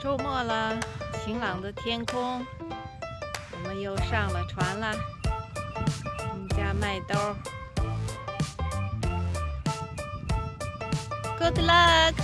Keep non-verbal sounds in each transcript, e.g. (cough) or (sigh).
周末了，晴朗的天空，我们又上了船了。我们家麦兜，Good luck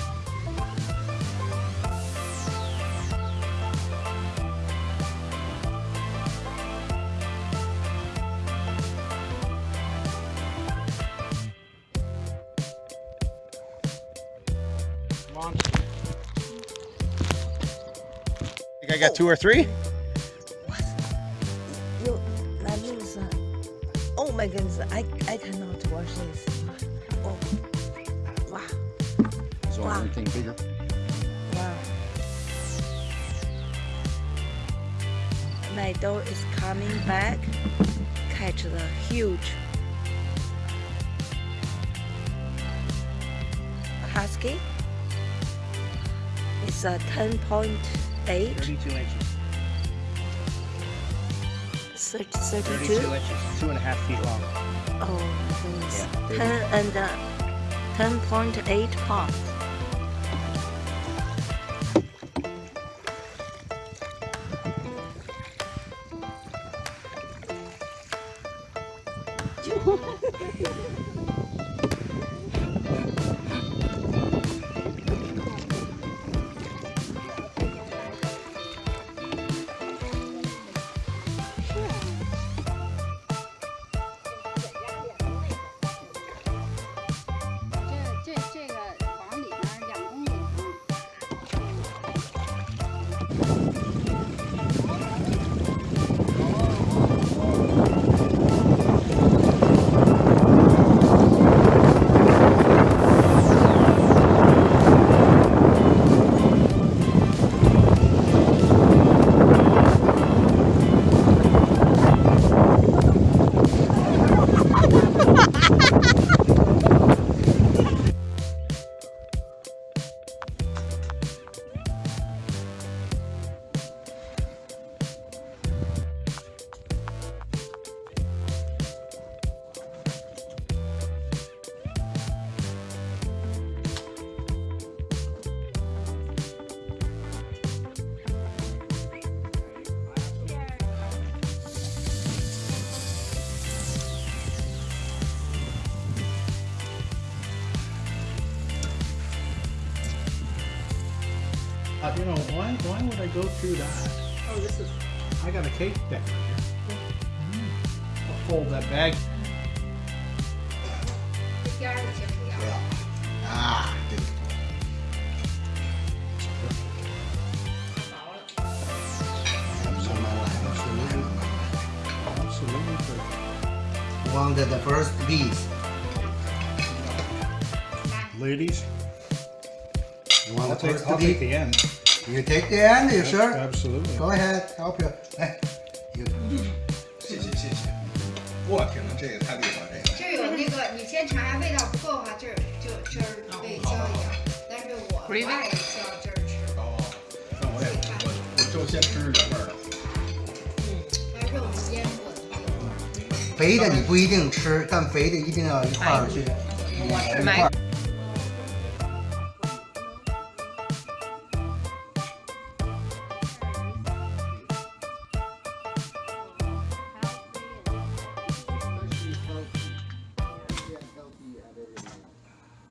I got two or three? You, that means, uh, oh my goodness, I, I cannot watch this. Oh, wow, Is Wow. anything bigger? wow. My dog is coming back, catch the huge husky. It's a 10.8, 32 inches. 30 32 32. inches. Two and a half feet long. Oh my goodness. 10 and uh, 10.8 pounds. (laughs) Uh, you know, why, why would I go through that? Oh, this is... I got a cake decorator. right here. I'll fold that bag. Yeah. Ah, I did. One of the first bees. Ladies, You want I'll the take, I'll the end. You take the end, you sure? Absolutely. Go ahead, help you. 哎，you 谢谢谢谢。我天哪，这个太厉害了，这个。这有那个，你先尝下味道不够的话，这儿就这儿可以浇一下。但是我不爱浇这儿吃，哦，那我也我我就先吃原味儿的。把肉腌过的。肥的你不一定吃，但肥的一定要一块儿去。买